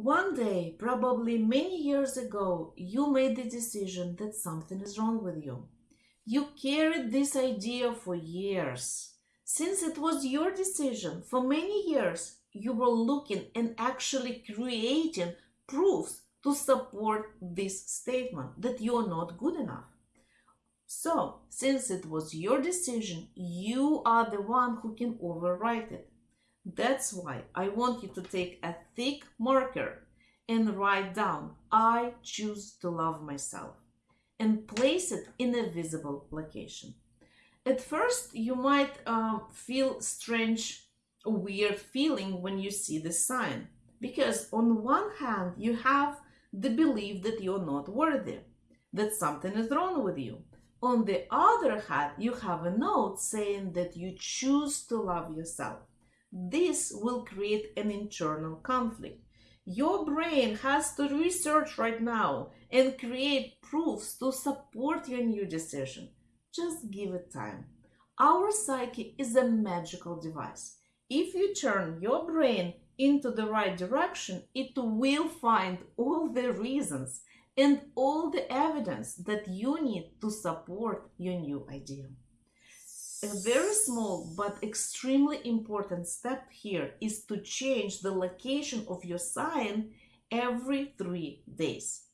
One day, probably many years ago, you made the decision that something is wrong with you. You carried this idea for years. Since it was your decision, for many years, you were looking and actually creating proofs to support this statement that you're not good enough. So, since it was your decision, you are the one who can overwrite it. That's why I want you to take a thick marker and write down, I choose to love myself, and place it in a visible location. At first, you might uh, feel strange, weird feeling when you see the sign, because on one hand, you have the belief that you're not worthy, that something is wrong with you. On the other hand, you have a note saying that you choose to love yourself. This will create an internal conflict. Your brain has to research right now and create proofs to support your new decision. Just give it time. Our psyche is a magical device. If you turn your brain into the right direction, it will find all the reasons and all the evidence that you need to support your new idea. A very small but extremely important step here is to change the location of your sign every three days.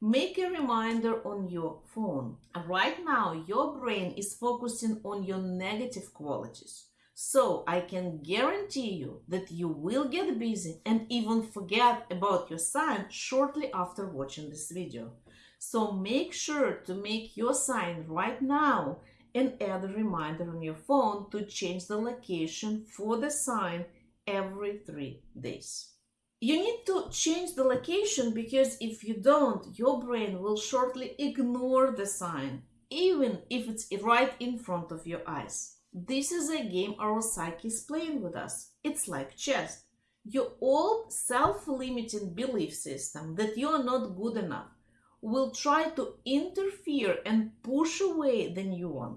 Make a reminder on your phone. Right now, your brain is focusing on your negative qualities. So I can guarantee you that you will get busy and even forget about your sign shortly after watching this video. So make sure to make your sign right now and add a reminder on your phone to change the location for the sign every three days. You need to change the location because if you don't, your brain will shortly ignore the sign, even if it's right in front of your eyes. This is a game our psyche is playing with us. It's like chess. Your old self-limiting belief system that you are not good enough will try to interfere and push away the new one.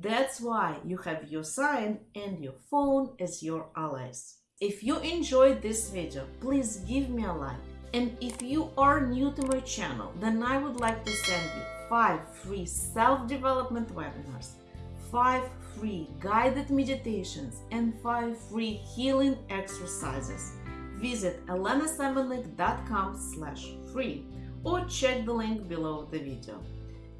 That's why you have your sign and your phone as your allies. If you enjoyed this video, please give me a like. And if you are new to my channel, then I would like to send you 5 free self-development webinars, 5 free guided meditations, and 5 free healing exercises. Visit elenasemenik.com slash free or check the link below the video.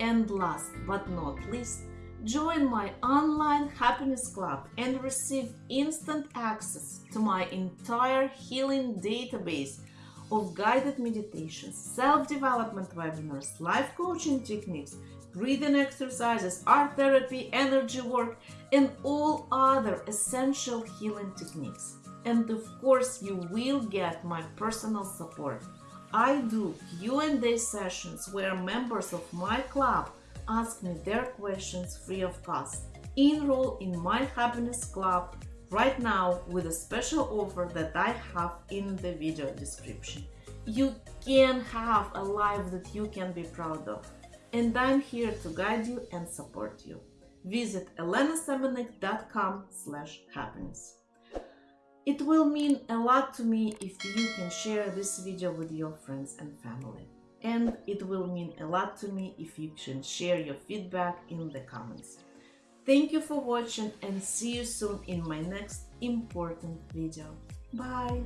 And last but not least, Join my online happiness club and receive instant access to my entire healing database of guided meditations, self-development webinars, life coaching techniques, breathing exercises, art therapy, energy work, and all other essential healing techniques. And of course, you will get my personal support. I do Q&A sessions where members of my club ask me their questions free of cost. Enroll in my happiness club right now with a special offer that I have in the video description. You can have a life that you can be proud of. And I'm here to guide you and support you. Visit elenasemenik.com slash happiness. It will mean a lot to me if you can share this video with your friends and family and it will mean a lot to me if you can share your feedback in the comments. Thank you for watching and see you soon in my next important video. Bye!